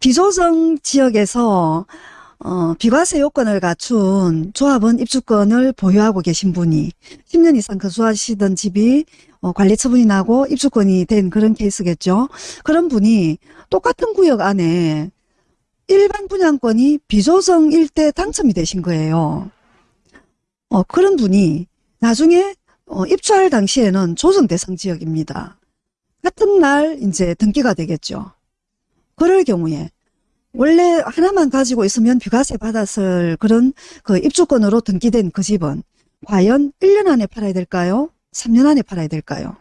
비조정 지역에서 어, 비과세 요건을 갖춘 조합원 입주권을 보유하고 계신 분이 10년 이상 거주하시던 집이 어, 관리 처분이 나고 입주권이 된 그런 케이스겠죠. 그런 분이 똑같은 구역 안에 일반 분양권이 비조정일 때 당첨이 되신 거예요. 어, 그런 분이 나중에 어, 입주할 당시에는 조정 대상 지역입니다. 같은 날 이제 등기가 되겠죠. 그럴 경우에 원래 하나만 가지고 있으면 비과세 받았을 그런 그 입주권으로 등기된 그 집은 과연 1년 안에 팔아야 될까요? 3년 안에 팔아야 될까요?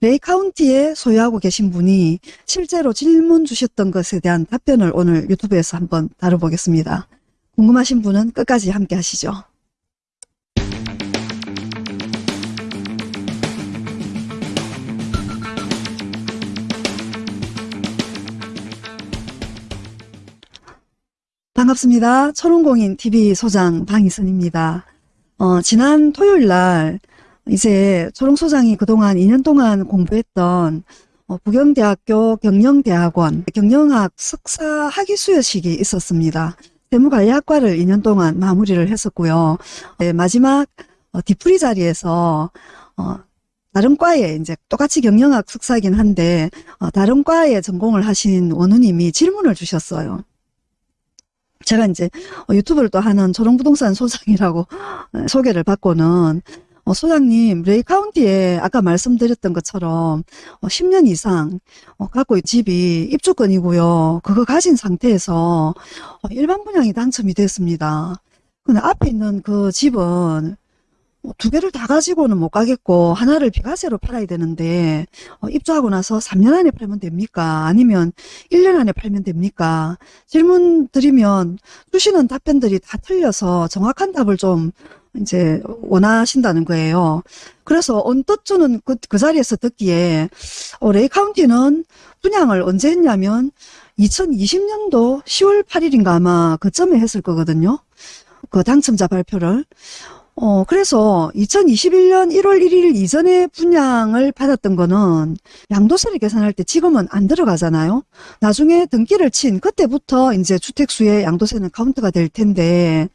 레이 카운티에 소유하고 계신 분이 실제로 질문 주셨던 것에 대한 답변을 오늘 유튜브에서 한번 다뤄보겠습니다. 궁금하신 분은 끝까지 함께 하시죠. 반갑습니다. 초롱공인 TV 소장 방희선입니다. 어, 지난 토요일 날 이제 초롱 소장이 그동안 2년 동안 공부했던 어, 부경대학교 경영대학원 경영학 석사 학위 수여식이 있었습니다. 세무관리학과를 2년 동안 마무리를 했었고요. 네, 마지막 어, 디프리 자리에서 어, 다른 과에 이제 똑같이 경영학 석사이긴 한데 어, 다른 과에 전공을 하신 원우님이 질문을 주셨어요. 제가 이제 어, 유튜브를 또 하는 초롱부동산 소장이라고 어, 소개를 받고는 어, 소장님 레이 카운티에 아까 말씀드렸던 것처럼 10년 이상 갖고 있는 집이 입주권이고요. 그거 가진 상태에서 일반 분양이 당첨이 됐습니다. 근데 앞에 있는 그 집은 두 개를 다 가지고는 못 가겠고 하나를 비과세로 팔아야 되는데 입주하고 나서 3년 안에 팔면 됩니까? 아니면 1년 안에 팔면 됩니까? 질문 드리면 주시는 답변들이 다 틀려서 정확한 답을 좀 이제 원하신다는 거예요. 그래서 언뜻 저는 그, 그 자리에서 듣기에 어, 레이 카운티는 분양을 언제 했냐면 2020년도 10월 8일인가 아마 그쯤에 했을 거거든요. 그 당첨자 발표를. 어, 그래서 2021년 1월 1일 이전에 분양을 받았던 거는 양도세를 계산할 때 지금은 안 들어가잖아요. 나중에 등기를 친 그때부터 이제 주택수의 양도세는 카운트가 될 텐데,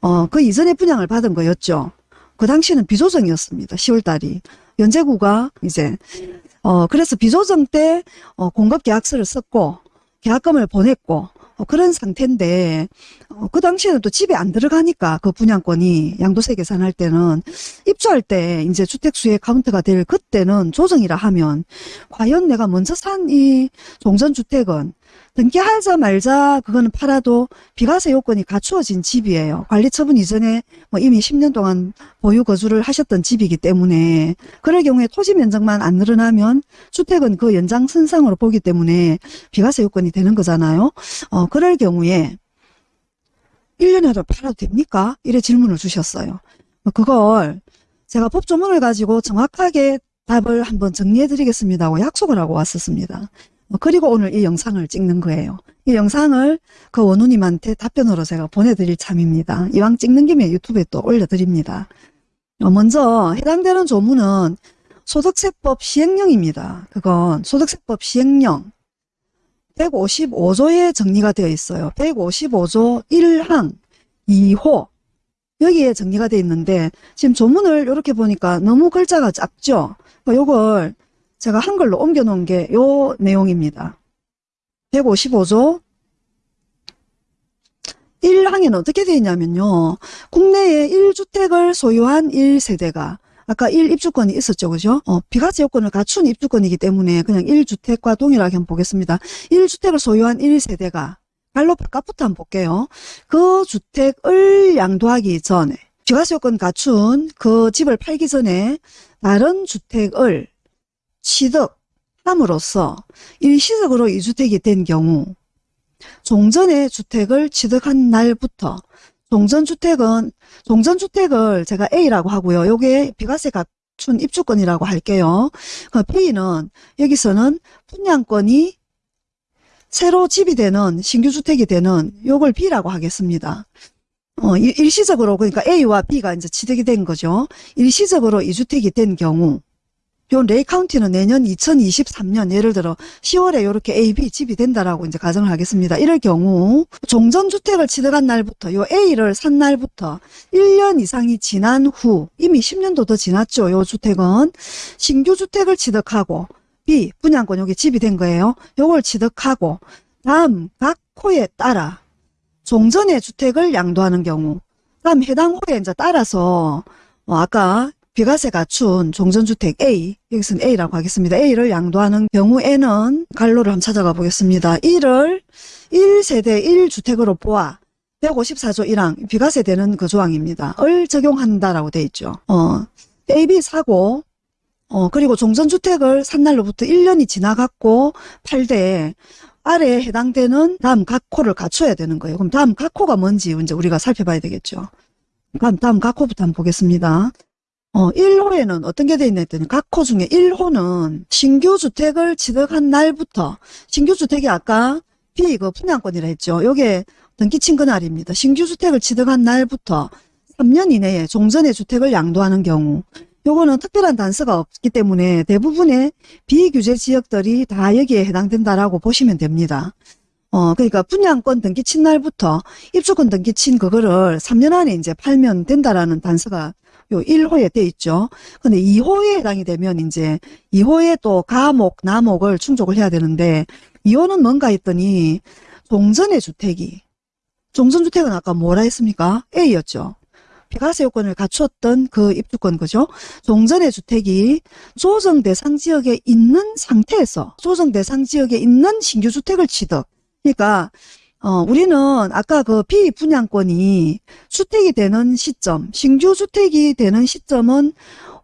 어, 그 이전에 분양을 받은 거였죠. 그 당시는 비조정이었습니다. 10월 달이. 연제구가 이제, 어, 그래서 비조정 때, 어, 공급 계약서를 썼고, 계약금을 보냈고, 어, 그런 상태인데 어, 그 당시에는 또 집에 안 들어가니까 그 분양권이 양도세 계산할 때는 입주할 때 이제 주택수의 카운트가 될 그때는 조정이라 하면 과연 내가 먼저 산 이 종전주택은 등기하자 말자 그거는 팔아도 비과세 요건이 갖추어진 집이에요. 관리 처분 이전에 뭐 이미 10년 동안 보유 거주를 하셨던 집이기 때문에 그럴 경우에 토지 면적만 안 늘어나면 주택은 그 연장선상으로 보기 때문에 비과세 요건이 되는 거잖아요. 어, 그럴 경우에 1년에도 팔아도 됩니까? 이래 질문을 주셨어요. 뭐 그걸 제가 법조문을 가지고 정확하게 답을 한번 정리해 드리겠습니다 고 약속을 하고 왔었습니다. 뭐 그리고 오늘 이 영상을 찍는 거예요. 이 영상을 그 원우님한테 답변으로 제가 보내드릴 참입니다. 이왕 찍는 김에 유튜브에 또 올려드립니다. 어, 먼저 해당되는 조문은 소득세법 시행령입니다. 그건 소득세법 시행령 155조에 정리가 되어 있어요. 155조 1항 2호 여기에 정리가 되어 있는데 지금 조문을 이렇게 보니까 너무 글자가 작죠. 요걸 제가 한글로 옮겨 놓은 게 요 내용입니다. 155조 1항에는 어떻게 되어 있냐면요. 국내에 1주택을 소유한 1세대가 아까 1입주권이 있었죠. 그죠? 어, 비과세 요건을 갖춘 입주권이기 때문에 그냥 1주택과 동일하게 한번 보겠습니다. 1주택을 소유한 1세대가 발로 바깥부터 한번 볼게요. 그 주택을 양도하기 전에 비과세 요건 갖춘 그 집을 팔기 전에 다른 주택을 취득함으로써 일시적으로 이주택이 된 경우 종전의 주택을 취득한 날부터 종전주택은 종전주택을 제가 A라고 하고요. 요게 비과세 갖춘 입주권이라고 할게요. 그 B는 여기서는 분양권이 새로 집이 되는 신규주택이 되는 요걸 B라고 하겠습니다. 어, 일시적으로 그러니까 A와 B가 이제 취득이 된 거죠. 일시적으로 이주택이 된 경우 요 레이 카운티는 내년 2023년 예를 들어 10월에 이렇게 A, B 집이 된다라고 이제 가정을 하겠습니다. 이럴 경우 종전주택을 취득한 날부터 요 A를 산 날부터 1년 이상이 지난 후 이미 10년도 더 지났죠. 요 주택은 신규 주택을 취득하고 B 분양권 여기 집이 된 거예요. 요걸 취득하고 다음 각 호에 따라 종전의 주택을 양도하는 경우 다음 해당 호에 이제 따라서 어, 아까 비과세 갖춘 종전주택 A, 여기서는 A라고 하겠습니다. A를 양도하는 경우에는 갈로를 한번 찾아가 보겠습니다. 이를 1세대 1주택으로 보아 154조 1항 비과세 되는 그 조항입니다. 을 적용한다라고 돼 있죠. 어, A, B 사고 어, 그리고 종전주택을 산 날로부터 1년이 지나갔고 팔대 아래에 해당되는 다음 각 호를 갖춰야 되는 거예요. 그럼 다음 각 호가 뭔지 이제 우리가 살펴봐야 되겠죠. 그럼 다음 각 호부터 한번 보겠습니다. 어, 1호에는 어떤 게 돼 있나 했더니 각 호 중에 1호는 신규 주택을 취득한 날부터 신규 주택이 아까 B 그 분양권이라 했죠. 요게 등기친 그날입니다. 신규 주택을 취득한 날부터 3년 이내에 종전의 주택을 양도하는 경우 요거는 특별한 단서가 없기 때문에 대부분의 비규제 지역들이 다 여기에 해당된다라고 보시면 됩니다. 어, 그러니까 분양권 등기 친 날부터 입주권 등기 친 그거를 3년 안에 이제 팔면 된다라는 단서가 요 1호에 돼 있죠. 근데 2호에 해당이 되면 이제 2호에 또 가목, 나목을 충족을 해야 되는데 2호는 뭔가 했더니 종전의 주택이 종전주택은 아까 뭐라 했습니까? A였죠. 비과세 요건을 갖추었던 그 입주권 그죠? 종전의 주택이 조정 대상 지역에 있는 상태에서 조정 대상 지역에 있는 신규 주택을 취득. 그러니까 어, 우리는 아까 그 비분양권이 주택이 되는 시점, 신규 주택이 되는 시점은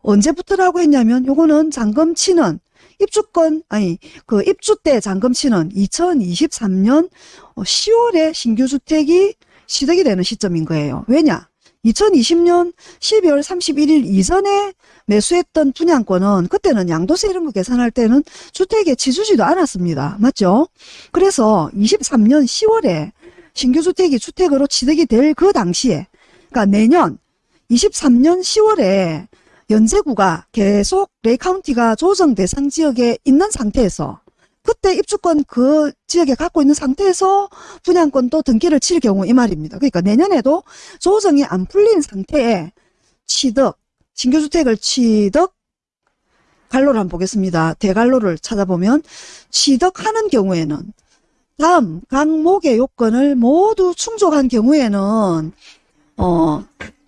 언제부터라고 했냐면 요거는 잔금 치는 입주권 아니 그 입주 때 잔금 치는 2023년 10월에 신규 주택이 취득이 되는 시점인 거예요. 왜냐? 2020년 12월 31일 이전에 매수했던 분양권은 그때는 양도세 이런 거 계산할 때는 주택에 치주지도 않았습니다. 맞죠? 그래서 23년 10월에 신규주택이 주택으로 취득이 될 그 당시에 그러니까 내년 23년 10월에 연제구가 계속 레이카운티가 조정 대상 지역에 있는 상태에서 그때 입주권 그 지역에 갖고 있는 상태에서 분양권도 등기를 칠 경우 이 말입니다. 그러니까 내년에도 조정이 안 풀린 상태에 취득, 신규주택을 취득, 갈로를 한번 보겠습니다. 대갈로를 찾아보면 취득하는 경우에는 다음 각목의 요건을 모두 충족한 경우에는 어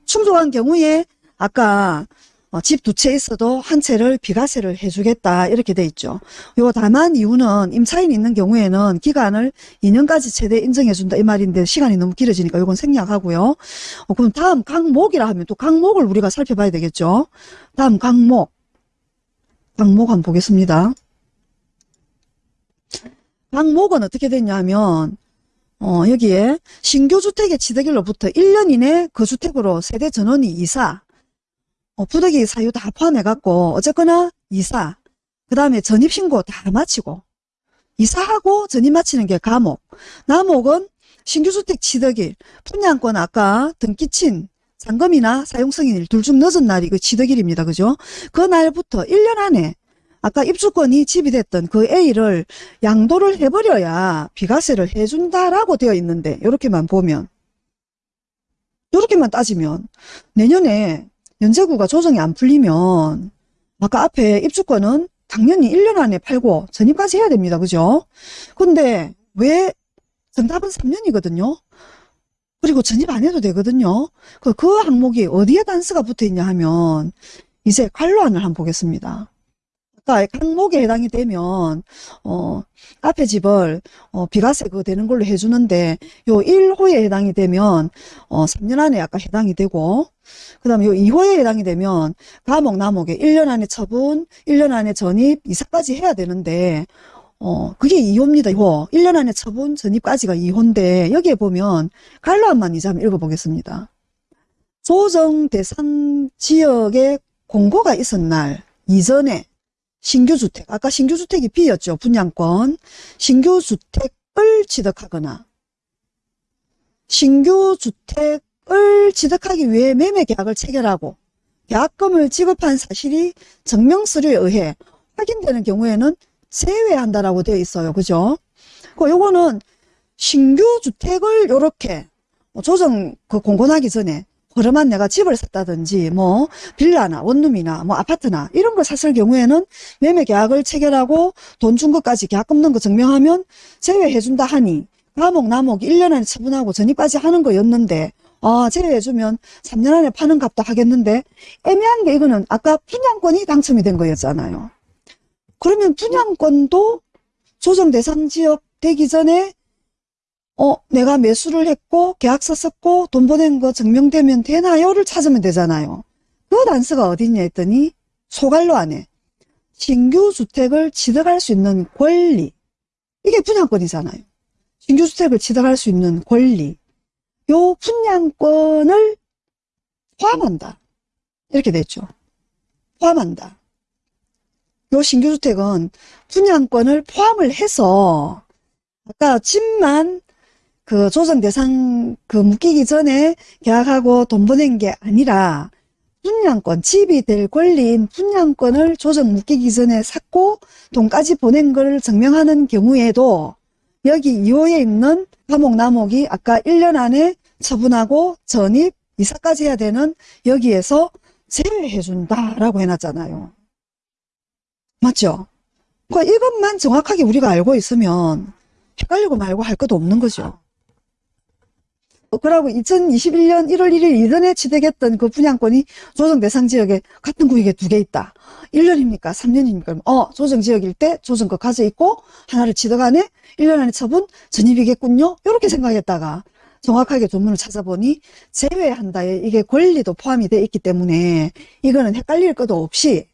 충족한 경우에 아까 어, 집 두 채 있어도 한 채를 비과세를 해주겠다 이렇게 돼 있죠. 요 다만 이유는 임차인이 있는 경우에는 기간을 2년까지 최대 인정해준다 이 말인데 시간이 너무 길어지니까 이건 생략하고요. 어, 그럼 다음 강목이라 하면 또 강목을 우리가 살펴봐야 되겠죠. 다음 강목 강목 한번 보겠습니다. 강목은 어떻게 됐냐면 어, 여기에 신규 주택의 취득일로부터 1년 이내 그 주택으로 세대 전원이 이사 어, 부득이 사유 다 포함해갖고 어쨌거나 이사 그 다음에 전입신고 다 마치고 이사하고 전입 마치는 게 가목 나목은 신규주택 취득일 분양권 아까 등기친 잔금이나 사용승인일 둘 중 늦은 날이 그 취득일입니다. 그죠? 그 날부터 1년 안에 아까 입주권이 집이됐던 그 A를 양도를 해버려야 비과세를 해준다라고 되어 있는데 이렇게만 보면 이렇게만 따지면 내년에 연제구가 조정이 안 풀리면 아까 앞에 입주권은 당연히 1년 안에 팔고 전입까지 해야 됩니다. 그죠? 근데 왜 정답은 3년이거든요. 그리고 전입 안 해도 되거든요. 그, 그 항목이 어디에 단서가 붙어 있냐 하면 이제 관로안을 한번 보겠습니다. 항목에 해당이 되면 어 앞에 집을 어 비과세 그 되는 걸로 해주는데 요 1호에 해당이 되면 어 3년 안에 아까 해당이 되고 그 다음에 요 2호에 해당이 되면 감옥 남옥에 1년 안에 처분 1년 안에 전입 이사까지 해야 되는데 어 그게 2호입니다 2호. 1년 안에 처분 전입까지가 2호인데 여기에 보면 갈로안만 이제 한번 읽어보겠습니다. 조정 대상 지역에 공고가 있은 날 이전에 신규주택, 아까 신규주택이 B였죠. 분양권. 신규주택을 취득하거나 신규주택을 취득하기 위해 매매계약을 체결하고 계약금을 지급한 사실이 증명서류에 의해 확인되는 경우에는 제외한다라고 되어 있어요. 그죠? 그 요거는 신규 주택을 요렇게 뭐 조정 그 공고나기 전에 그러면 내가 집을 샀다든지 뭐 빌라나 원룸이나 뭐 아파트나 이런 걸 샀을 경우에는 매매 계약을 체결하고 돈 준 것까지 계약금 넣은 거 증명하면 제외해준다 하니 감옥 남옥 1년 안에 처분하고 전입까지 하는 거였는데 아 제외해주면 3년 안에 파는 값도 하겠는데 애매한 게 이거는 아까 분양권이 당첨이 된 거였잖아요. 그러면 분양권도 조정 대상 지역 되기 전에 어 내가 매수를 했고 계약서 썼고 돈 보낸 거 증명되면 되나요?를 찾으면 되잖아요. 그 단서가 어딨냐 했더니 소갈로 안에 신규 주택을 취득할 수 있는 권리 이게 분양권이잖아요. 신규 주택을 취득할 수 있는 권리 요 분양권을 포함한다. 이렇게 됐죠. 포함한다. 요 신규주택은 분양권을 포함을 해서 아까 집만 그 조정 대상 그 묶이기 전에 계약하고 돈 보낸 게 아니라 분양권, 집이 될 권리인 분양권을 조정 묶이기 전에 샀고 돈까지 보낸 걸 증명하는 경우에도 여기 2호에 있는 남옥이 아까 1년 안에 처분하고 전입, 이사까지 해야 되는 여기에서 제외해준다라고 해놨잖아요. 맞죠? 그러니까 이것만 정확하게 우리가 알고 있으면 헷갈리고 말고 할 것도 없는 거죠. 어, 그러고 2021년 1월 1일 이전에 취득했던 그 분양권이 조정 대상 지역에 같은 구역에 두 개 있다. 1년입니까? 3년입니까? 어, 조정 지역일 때 조정거 가져 있고 하나를 취득하네? 1년 안에 처분 전입이겠군요. 이렇게 생각했다가 정확하게 조문을 찾아보니 제외한다에 이게 권리도 포함이 되어 있기 때문에 이거는 헷갈릴 것도 없이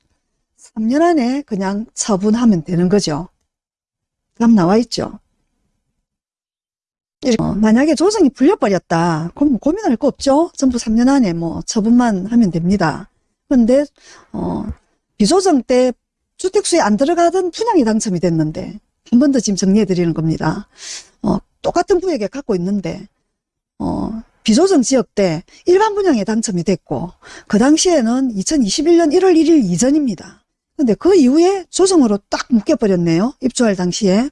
3년 안에 그냥 처분하면 되는 거죠. 답 나와 있죠. 어, 만약에 조정이 풀려버렸다. 그럼 뭐 고민할 거 없죠. 전부 3년 안에 뭐 처분만 하면 됩니다. 그런데 어, 비조정 때 주택수에 안 들어가던 분양이 당첨이 됐는데 한 번 더 지금 정리해 드리는 겁니다. 어, 똑같은 구역에 갖고 있는데 어, 비조정 지역 때 일반 분양에 당첨이 됐고 그 당시에는 2021년 1월 1일 이전입니다. 근데 그 이후에 조정으로 딱 묶여버렸네요. 입주할 당시에.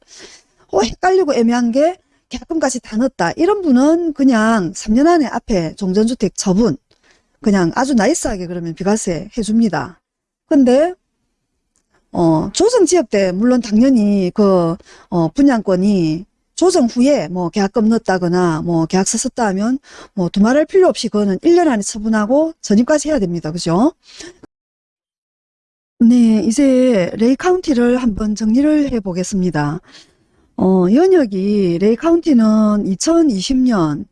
어, 헷갈리고 애매한 게 계약금까지 다 넣었다. 이런 분은 그냥 3년 안에 앞에 종전주택 처분 그냥 아주 나이스하게 그러면 비과세 해줍니다. 근데 어, 조정 지역 때 물론 당연히 그 어, 분양권이 조정 후에 뭐 계약금 넣었다거나 뭐 계약서 썼다 하면 뭐 두말할 필요 없이 그거는 1년 안에 처분하고 전입까지 해야 됩니다. 그죠? 네, 이제 레이 카운티를 한번 정리를 해 보겠습니다. 어, 연혁이 레이 카운티는 2020년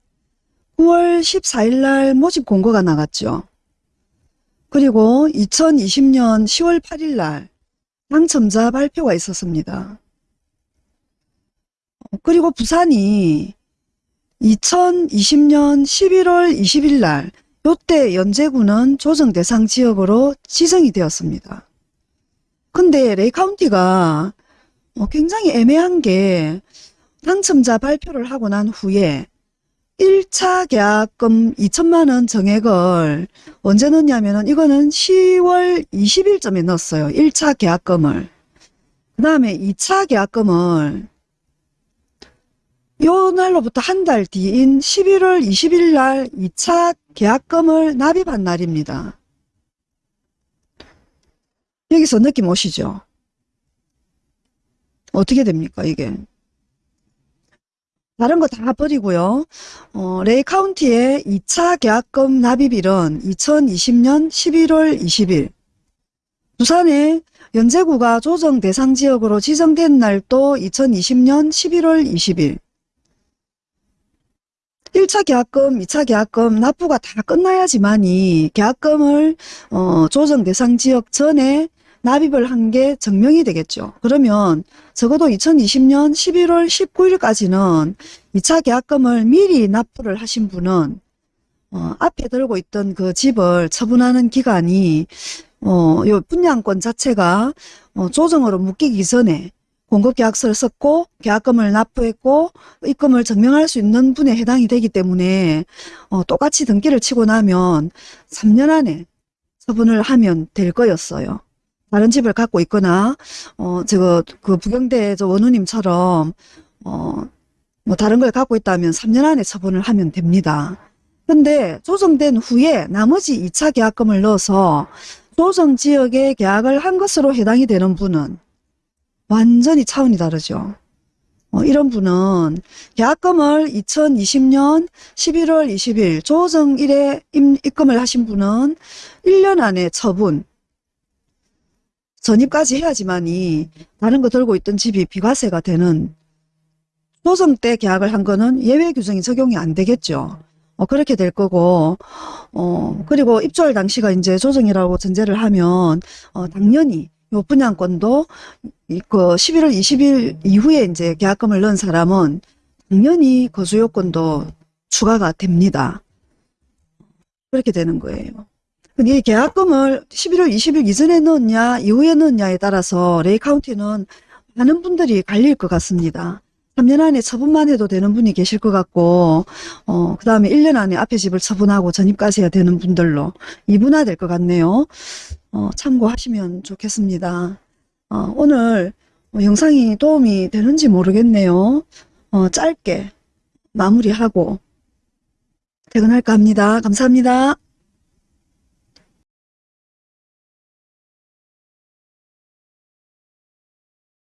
9월 14일 날 모집 공고가 나갔죠. 그리고 2020년 10월 8일 날 당첨자 발표가 있었습니다. 어, 그리고 부산이 2020년 11월 20일 날 요때 연제구는 조정 대상 지역으로 지정이 되었습니다. 근데 레이 카운티가 어, 굉장히 애매한 게 당첨자 발표를 하고 난 후에 1차 계약금 2천만 원 정액을 언제 넣냐면 은 이거는 10월 20일쯤에 넣었어요. 1차 계약금을. 그 다음에 2차 계약금을 요 날로부터 한 달 뒤인 11월 20일 날 2차 계약금을 납입한 날입니다. 여기서 느낌 오시죠? 어떻게 됩니까 이게? 다른 거 다 버리고요. 어, 레이 카운티의 2차 계약금 납입일은 2020년 11월 20일 부산의 연제구가 조정 대상 지역으로 지정된 날도 2020년 11월 20일 1차 계약금, 2차 계약금 납부가 다 끝나야지만이 계약금을 어, 조정 대상 지역 전에 납입을 한 게 증명이 되겠죠. 그러면 적어도 2020년 11월 19일까지는 2차 계약금을 미리 납부를 하신 분은 어, 앞에 들고 있던 그 집을 처분하는 기간이 어, 요 분양권 자체가 어, 조정으로 묶이기 전에 공급계약서를 썼고 계약금을 납부했고 입금을 증명할 수 있는 분에 해당이 되기 때문에 어, 똑같이 등기를 치고 나면 3년 안에 처분을 하면 될 거였어요. 다른 집을 갖고 있거나 어 저거 그 부경대 저 원우님처럼 어 뭐 다른 걸 갖고 있다면 3년 안에 처분을 하면 됩니다. 근데 조정된 후에 나머지 2차 계약금을 넣어서 조정 지역에 계약을 한 것으로 해당이 되는 분은 완전히 차원이 다르죠. 어, 이런 분은 계약금을 2020년 11월 20일 조정 일에 임- 입금을 하신 분은 1년 안에 처분, 전입까지 해야지만이 다른 거 들고 있던 집이 비과세가 되는 조정 때 계약을 한 거는 예외 규정이 적용이 안 되겠죠. 어, 그렇게 될 거고, 어, 그리고 입주할 당시가 이제 조정이라고 전제를 하면, 어, 당연히 요 분양권도 이- 그 11월 20일 이후에 이제 계약금을 넣은 사람은 당연히 거주 요건도 추가가 됩니다. 그렇게 되는 거예요. 이 계약금을 11월 20일 이전에 넣었냐, 이후에 넣었냐에 따라서 레이 카운티는 많은 분들이 갈릴 것 같습니다. 3년 안에 처분만 해도 되는 분이 계실 것 같고, 어, 그 다음에 1년 안에 앞에 집을 처분하고 전입까지 해야 되는 분들로 이분화될 것 같네요. 어, 참고하시면 좋겠습니다. 어, 오늘 뭐 영상이 도움이 되는지 모르겠네요. 어, 짧게 마무리하고 퇴근할까 합니다. 감사합니다.